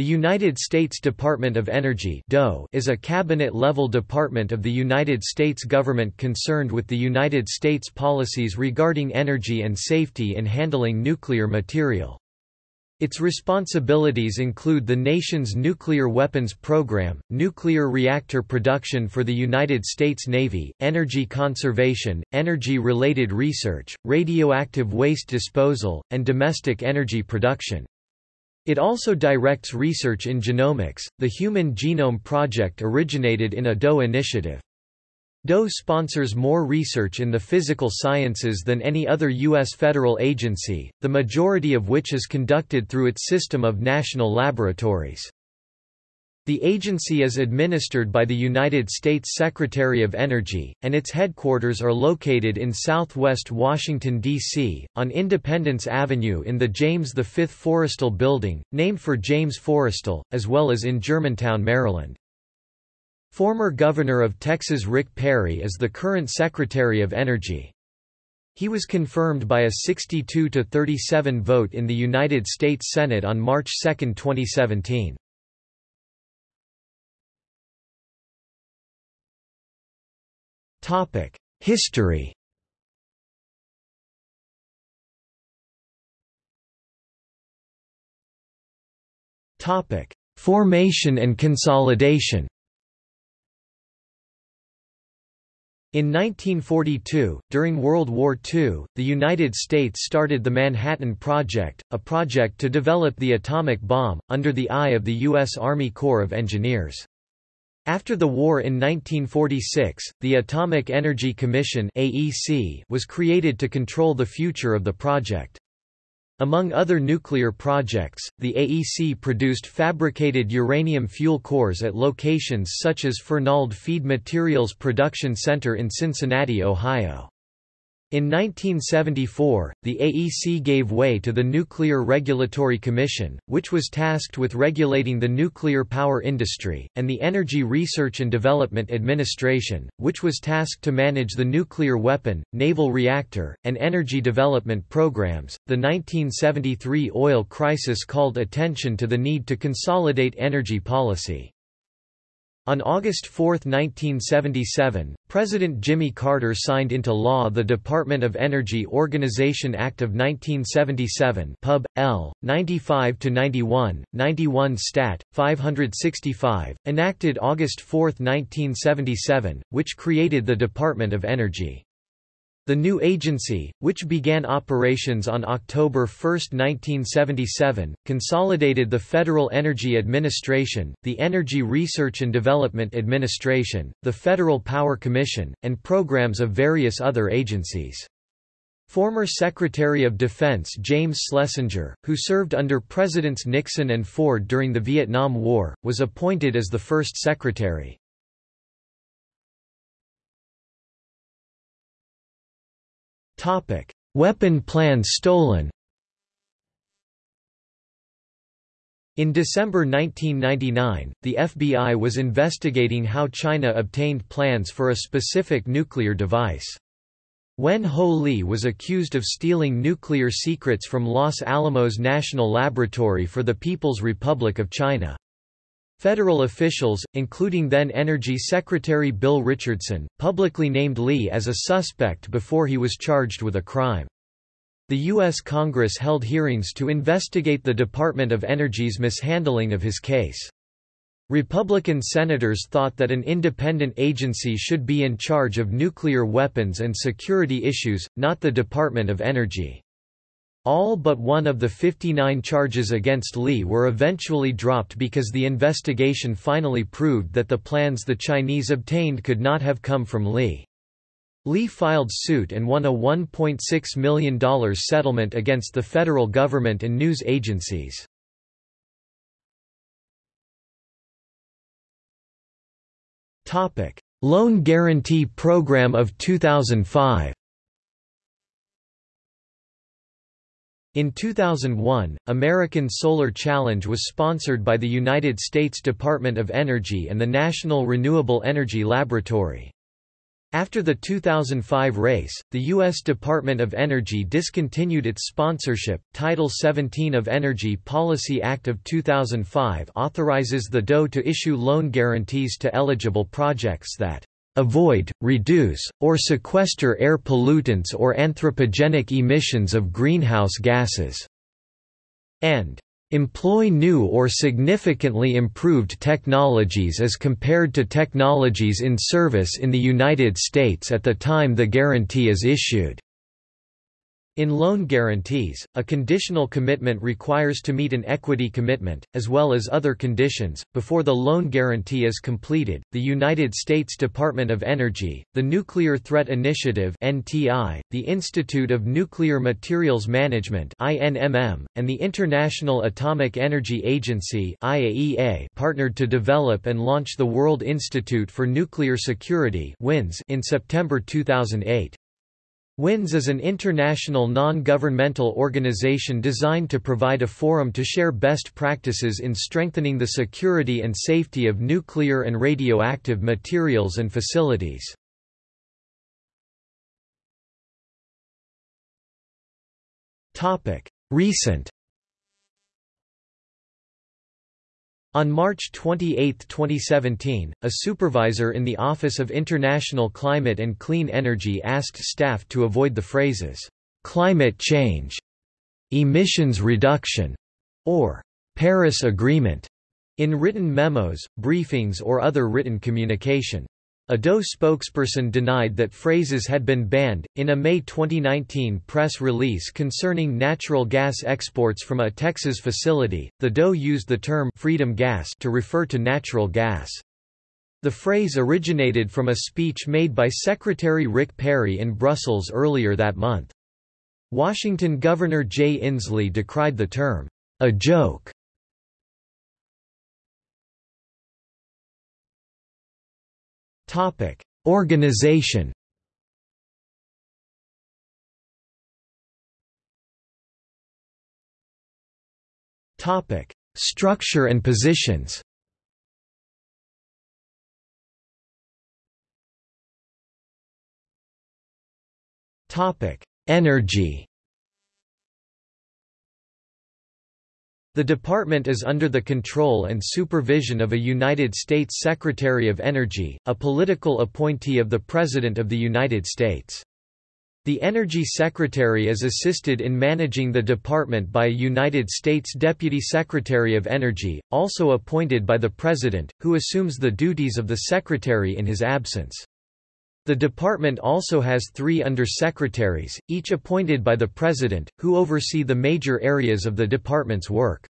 The United States Department of Energy is a cabinet-level department of the United States government concerned with the United States policies regarding energy and safety in handling nuclear material. Its responsibilities include the nation's nuclear weapons program, nuclear reactor production for the United States Navy, energy conservation, energy-related research, radioactive waste disposal, and domestic energy production. It also directs research in genomics. The Human Genome Project originated in a DOE initiative. DOE sponsors more research in the physical sciences than any other U.S. federal agency, the majority of which is conducted through its system of national laboratories. The agency is administered by the United States Secretary of Energy, and its headquarters are located in southwest Washington, D.C., on Independence Avenue in the James V. Forrestal Building, named for James Forrestal, as well as in Germantown, Maryland. Former Governor of Texas Rick Perry is the current Secretary of Energy. He was confirmed by a 62–37 vote in the United States Senate on March 2, 2017. History Topic: Formation and consolidation In 1942, during World War II, the United States started the Manhattan Project, a project to develop the atomic bomb, under the eye of the U.S. Army Corps of Engineers. After the war in 1946, the Atomic Energy Commission (AEC) was created to control the future of the project. Among other nuclear projects, the AEC produced fabricated uranium fuel cores at locations such as Fernald Feed Materials Production Center in Cincinnati, Ohio. In 1974, the AEC gave way to the Nuclear Regulatory Commission, which was tasked with regulating the nuclear power industry, and the Energy Research and Development Administration, which was tasked to manage the nuclear weapon, naval reactor, and energy development programs. The 1973 oil crisis called attention to the need to consolidate energy policy. On August 4, 1977, President Jimmy Carter signed into law the Department of Energy Organization Act of 1977 Pub. L. 95-91, 91 Stat. 565, enacted August 4, 1977, which created the Department of Energy. The new agency, which began operations on October 1, 1977, consolidated the Federal Energy Administration, the Energy Research and Development Administration, the Federal Power Commission, and programs of various other agencies. Former Secretary of Defense James Schlesinger, who served under Presidents Nixon and Ford during the Vietnam War, was appointed as the first secretary. Topic: Weapon plans stolen. In December 1999, the FBI was investigating how China obtained plans for a specific nuclear device. Wen Ho Lee was accused of stealing nuclear secrets from Los Alamos National Laboratory for the People's Republic of China. Federal officials, including then Energy Secretary Bill Richardson, publicly named Lee as a suspect before he was charged with a crime. The U.S. Congress held hearings to investigate the Department of Energy's mishandling of his case. Republican senators thought that an independent agency should be in charge of nuclear weapons and security issues, not the Department of Energy. All but one of the 59 charges against Lee were eventually dropped because the investigation finally proved that the plans the Chinese obtained could not have come from Lee. Lee filed suit and won a $1.6 million settlement against the federal government and news agencies. Loan Guarantee Program of 2005 In 2001, American Solar Challenge was sponsored by the United States Department of Energy and the National Renewable Energy Laboratory. After the 2005 race, the U.S. Department of Energy discontinued its sponsorship. Title 17 of Energy Policy Act of 2005 authorizes the DOE to issue loan guarantees to eligible projects that avoid, reduce, or sequester air pollutants or anthropogenic emissions of greenhouse gases, and employ new or significantly improved technologies as compared to technologies in service in the United States at the time the guarantee is issued. In loan guarantees, a conditional commitment requires to meet an equity commitment, as well as other conditions, before the loan guarantee is completed. The United States Department of Energy, the Nuclear Threat Initiative (NTI), the Institute of Nuclear Materials Management (INMM), and the International Atomic Energy Agency (IAEA) partnered to develop and launch the World Institute for Nuclear Security in September 2008. WINS is an international non-governmental organization designed to provide a forum to share best practices in strengthening the security and safety of nuclear and radioactive materials and facilities. Recent On March 28, 2017, a supervisor in the Office of International Climate and Clean Energy asked staff to avoid the phrases, "'climate change'", "'emissions reduction' or "'Paris Agreement' in written memos, briefings or other written communication. A DOE spokesperson denied that phrases had been banned. In a May 2019 press release concerning natural gas exports from a Texas facility, the DOE used the term freedom gas to refer to natural gas. The phrase originated from a speech made by Secretary Rick Perry in Brussels earlier that month. Washington Governor Jay Inslee decried the term, a joke, Topic: Organization. Topic: Structure and positions. Topic: Energy. The department is under the control and supervision of a United States Secretary of Energy, a political appointee of the President of the United States. The Energy Secretary is assisted in managing the department by a United States Deputy Secretary of Energy, also appointed by the President, who assumes the duties of the Secretary in his absence. The department also has three under-secretaries, each appointed by the President, who oversee the major areas of the department's work.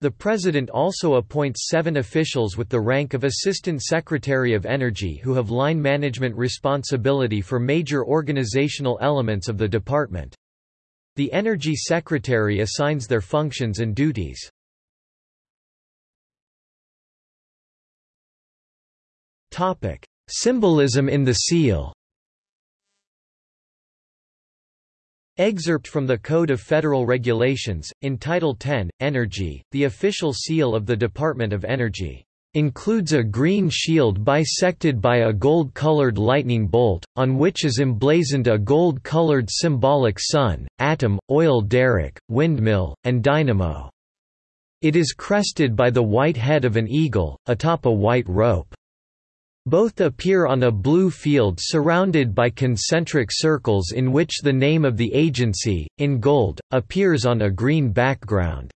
The President also appoints seven officials with the rank of Assistant Secretary of Energy who have line management responsibility for major organizational elements of the department. The Energy Secretary assigns their functions and duties. Topic: Symbolism in the seal Excerpt from the Code of Federal Regulations, in Title 10, Energy, the official seal of the Department of Energy, "...includes a green shield bisected by a gold-colored lightning bolt, on which is emblazoned a gold-colored symbolic sun, atom, oil derrick, windmill, and dynamo. It is crested by the white head of an eagle, atop a white rope." Both appear on a blue field surrounded by concentric circles in which the name of the agency, in gold, appears on a green background.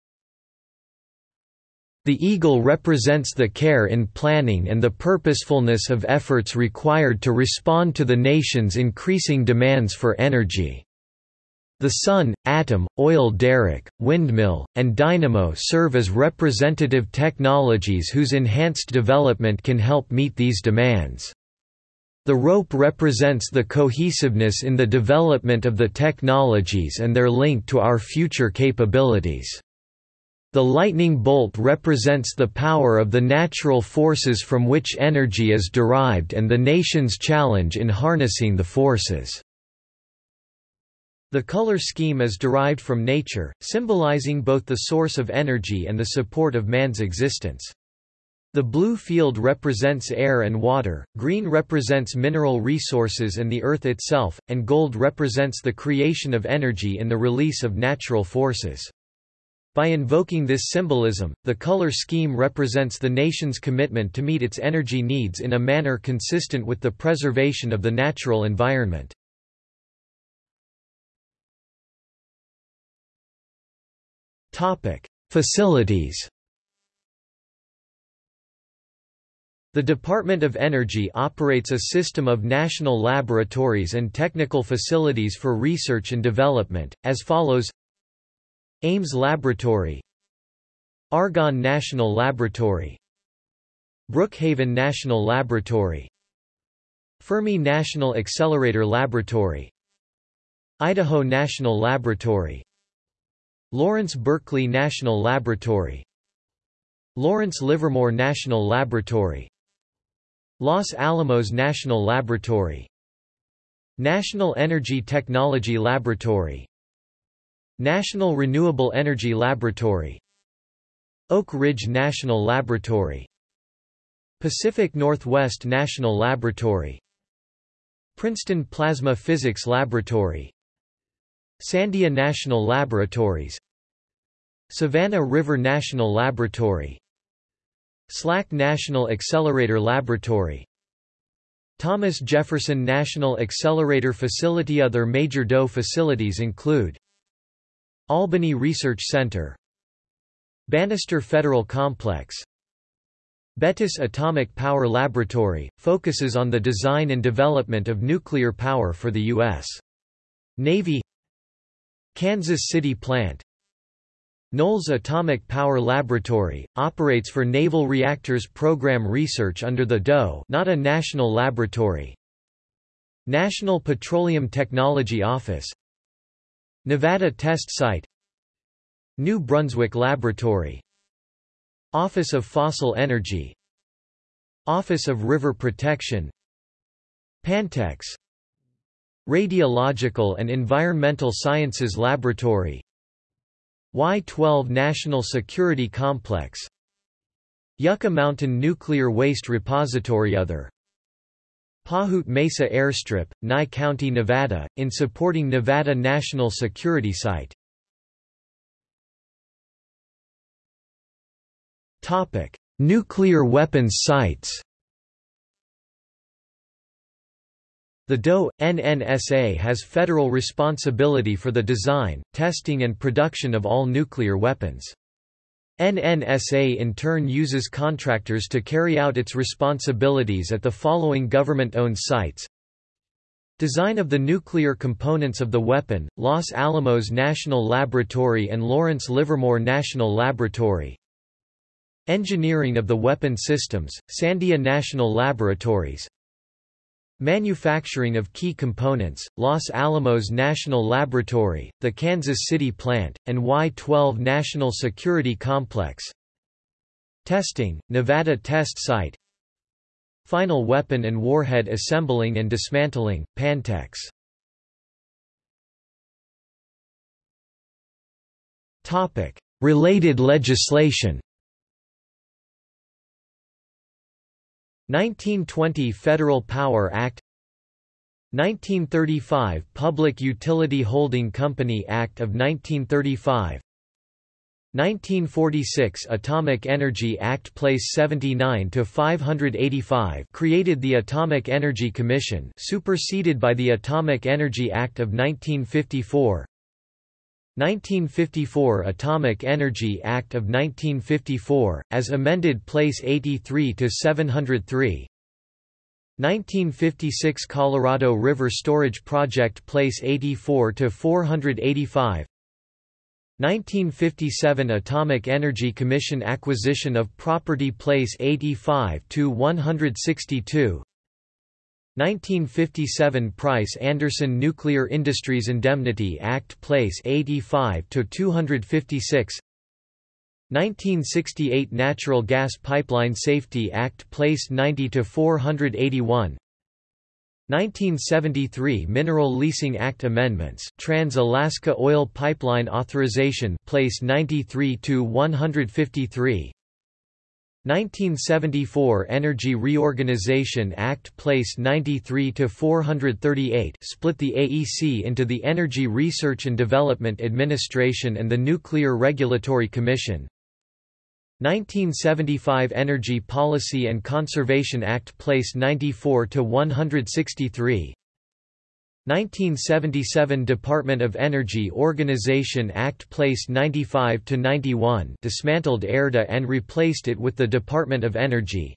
The eagle represents the care in planning and the purposefulness of efforts required to respond to the nation's increasing demands for energy. The sun, atom, oil derrick, windmill, and dynamo serve as representative technologies whose enhanced development can help meet these demands. The rope represents the cohesiveness in the development of the technologies and their link to our future capabilities. The lightning bolt represents the power of the natural forces from which energy is derived and the nation's challenge in harnessing the forces. The color scheme is derived from nature, symbolizing both the source of energy and the support of man's existence. The blue field represents air and water, green represents mineral resources and the earth itself, and gold represents the creation of energy and the release of natural forces. By invoking this symbolism, the color scheme represents the nation's commitment to meet its energy needs in a manner consistent with the preservation of the natural environment. Facilities. The Department of Energy operates a system of national laboratories and technical facilities for research and development, as follows. Ames Laboratory Argonne National Laboratory Brookhaven National Laboratory Fermi National Accelerator Laboratory Idaho National Laboratory Lawrence Berkeley National Laboratory. Lawrence Livermore National Laboratory. Los Alamos National Laboratory. National Energy Technology Laboratory. National Renewable Energy Laboratory. Oak Ridge National Laboratory. Pacific Northwest National Laboratory. Princeton Plasma Physics Laboratory Sandia National Laboratories Savannah River National Laboratory SLAC National Accelerator Laboratory Thomas Jefferson National Accelerator Facility Other major DOE facilities include Albany Research Center Bannister Federal Complex Bettis Atomic Power Laboratory, focuses on the design and development of nuclear power for the U.S. Navy Kansas City Plant. Knolls Atomic Power Laboratory, operates for Naval Reactors Program research under the DOE not a national laboratory. National Petroleum Technology Office. Nevada Test Site. New Brunswick Laboratory. Office of Fossil Energy. Office of River Protection. Pantex Radiological and Environmental Sciences Laboratory. Y-12 National Security Complex. Yucca Mountain Nuclear Waste Repository. Other. Pahute Mesa Airstrip, Nye County, Nevada, in supporting Nevada National Security Site. Nuclear weapons sites The DOE, NNSA has federal responsibility for the design, testing and production of all nuclear weapons. NNSA in turn uses contractors to carry out its responsibilities at the following government-owned sites. Design of the nuclear components of the weapon, Los Alamos National Laboratory and Lawrence Livermore National Laboratory. Engineering of the weapon systems, Sandia National Laboratories. Manufacturing of key components, Los Alamos National Laboratory, the Kansas City plant, and Y-12 National Security Complex. Testing, Nevada Test Site. Final weapon and warhead assembling and dismantling, Pantex. Related legislation 1920 Federal Power Act 1935 Public Utility Holding Company Act of 1935 1946 Atomic Energy Act Place 79 to 585 created the Atomic Energy Commission superseded by the Atomic Energy Act of 1954 1954 Atomic Energy Act of 1954, as amended Place 83 to 703. 1956 Colorado River Storage Project Place 84 to 485. 1957 Atomic Energy Commission acquisition of property Place 85 to 162. 1957 Price-Anderson Nuclear Industries Indemnity Act Place 85 to 256 1968 Natural Gas Pipeline Safety Act Place 90 to 481 1973 Mineral Leasing Act Amendments Trans-Alaska Oil Pipeline Authorization Place 93 to 153 1974 Energy Reorganization Act Place 93 to 438 split the AEC into the Energy Research and Development Administration and the Nuclear Regulatory Commission. 1975 Energy Policy and Conservation Act Place 94 to 163 1977 Department of Energy Organization Act Place 95 to 91 dismantled ERDA and replaced it with the Department of Energy.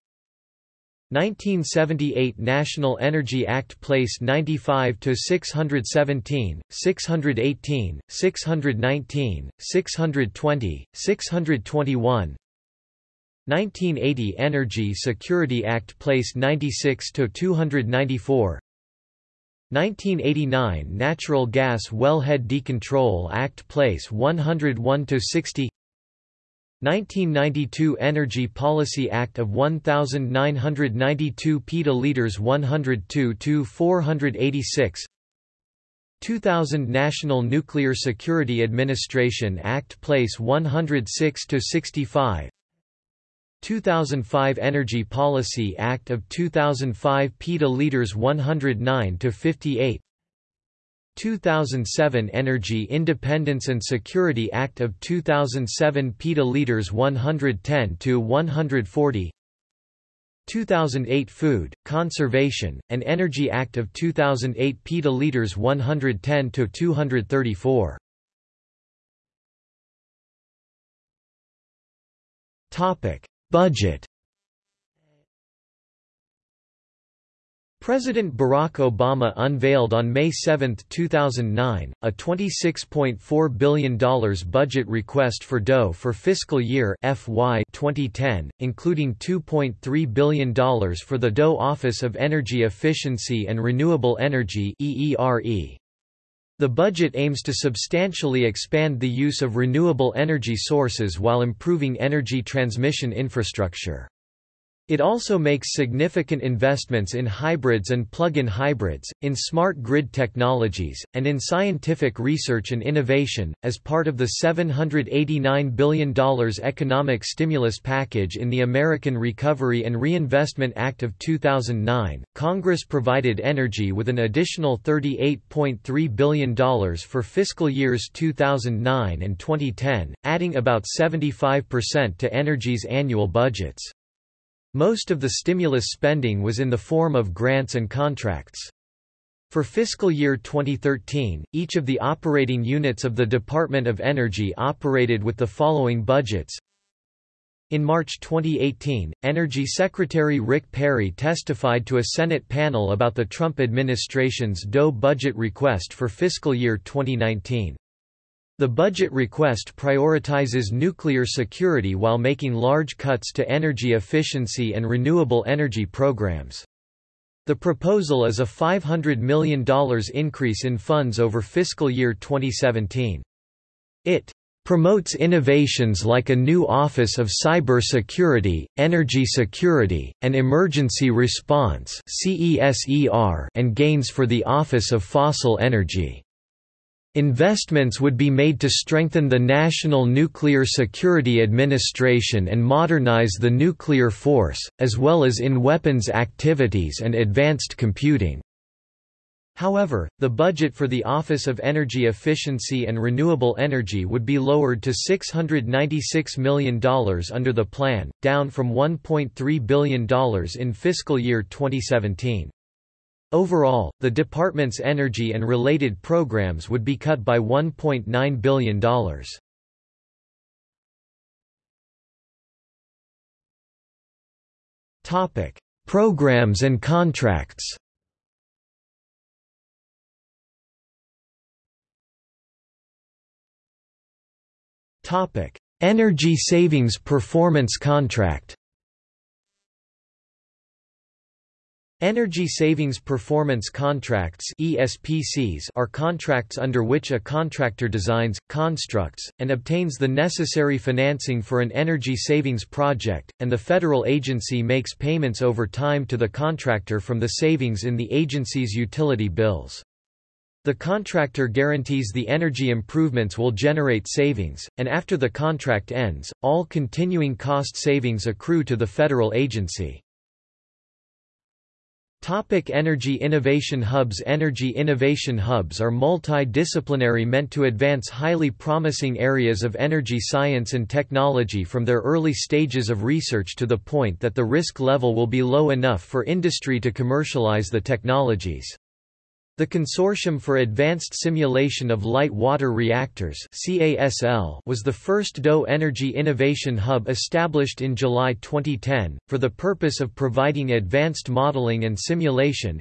1978 National Energy Act Place 95 to 617, 618, 619, 620, 621. 1980 Energy Security Act Place 96 to 294. 1989 Natural Gas Wellhead Decontrol Act Place 101-60 1992 Energy Policy Act of 1992 petaliters 102 to 486 2000 National Nuclear Security Administration Act Place 106-65 2005 Energy Policy Act of 2005 PETA Leaders 109 to 58 2007 Energy Independence and Security Act of 2007 PETA Leaders 110 to 140 2008 Food, Conservation, and Energy Act of 2008 PETA Leaders 110 to 234 Topic Budget President Barack Obama unveiled on May 7, 2009, a $26.4 billion budget request for DOE for fiscal year FY 2010, including $2.3 billion for the DOE Office of Energy Efficiency and Renewable Energy EERE. The budget aims to substantially expand the use of renewable energy sources while improving energy transmission infrastructure. It also makes significant investments in hybrids and plug-in hybrids, in smart grid technologies, and in scientific research and innovation. As part of the $789 billion economic stimulus package in the American Recovery and Reinvestment Act of 2009, Congress provided energy with an additional $38.3 billion for fiscal years 2009 and 2010, adding about 75% to energy's annual budgets. Most of the stimulus spending was in the form of grants and contracts. For fiscal year 2013, each of the operating units of the Department of Energy operated with the following budgets. In March 2018, Energy Secretary Rick Perry testified to a Senate panel about the Trump administration's DOE budget request for fiscal year 2019. The budget request prioritizes nuclear security while making large cuts to energy efficiency and renewable energy programs. The proposal is a $500 million increase in funds over fiscal year 2017. It promotes innovations like a new Office of Cyber Security, Energy Security, and Emergency Response and gains for the Office of Fossil Energy. Investments would be made to strengthen the National Nuclear Security Administration and modernize the nuclear force, as well as in weapons activities and advanced computing. However, the budget for the Office of Energy Efficiency and Renewable Energy would be lowered to $696 million under the plan, down from $1.3 billion in fiscal year 2017. Overall, the department's energy and related programs would be cut by $1.9 billion. Topic: Programs and contracts. Topic: Energy Savings Performance Contract. Energy Savings Performance Contracts ESPCs are contracts under which a contractor designs, constructs, and obtains the necessary financing for an energy savings project, and the federal agency makes payments over time to the contractor from the savings in the agency's utility bills. The contractor guarantees the energy improvements will generate savings, and after the contract ends, all continuing cost savings accrue to the federal agency. Topic Energy Innovation Hubs Energy Innovation Hubs are multidisciplinary meant to advance highly promising areas of energy science and technology from their early stages of research to the point that the risk level will be low enough for industry to commercialize the technologies. The Consortium for Advanced Simulation of Light Water Reactors was the first DOE Energy Innovation Hub established in July 2010, for the purpose of providing advanced modeling and simulation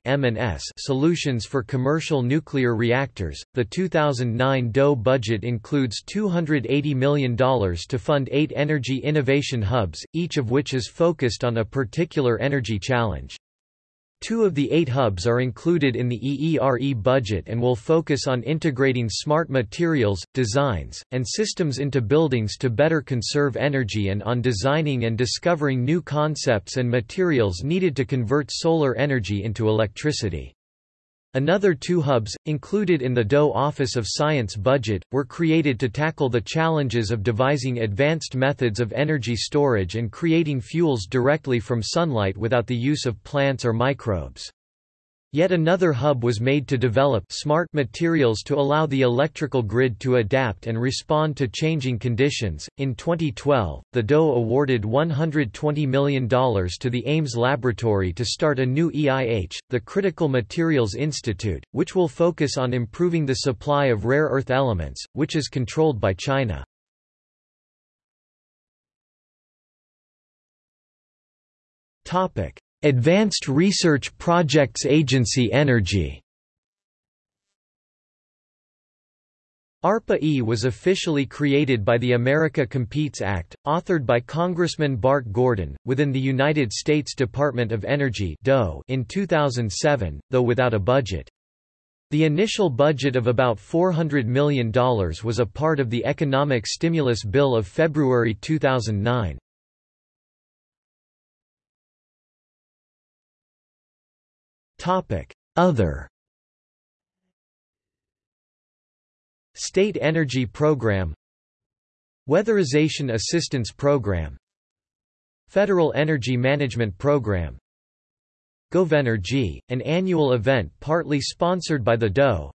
solutions for commercial nuclear reactors. The 2009 DOE budget includes $280 million to fund eight energy innovation hubs, each of which is focused on a particular energy challenge. Two of the eight hubs are included in the EERE budget and will focus on integrating smart materials, designs, and systems into buildings to better conserve energy and on designing and discovering new concepts and materials needed to convert solar energy into electricity. Another two hubs, included in the DOE Office of Science budget, were created to tackle the challenges of devising advanced methods of energy storage and creating fuels directly from sunlight without the use of plants or microbes. Yet another hub was made to develop smart materials to allow the electrical grid to adapt and respond to changing conditions. In 2012, the DOE awarded $120 million to the Ames Laboratory to start a new EIH, the Critical Materials Institute, which will focus on improving the supply of rare earth elements, which is controlled by China. Topic: Advanced Research Projects Agency Energy ARPA-E was officially created by the America Competes Act, authored by Congressman Bart Gordon, within the United States Department of Energy in 2007, though without a budget. The initial budget of about $400 million was a part of the Economic Stimulus Bill of February 2009. Other. State Energy Program. Weatherization Assistance Program. Federal Energy Management Program. GovEnergy, an annual event partly sponsored by the DOE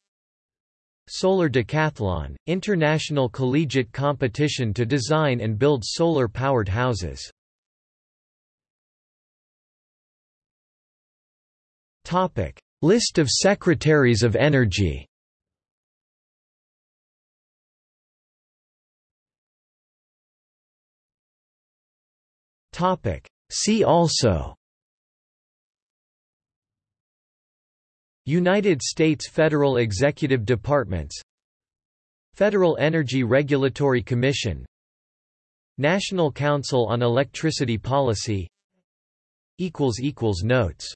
Solar Decathlon, international collegiate competition to design and build solar-powered houses Topic: List of Secretaries of Energy. Topic: See also. United States Federal Executive Departments. Federal Energy Regulatory Commission. National Council on Electricity Policy. Notes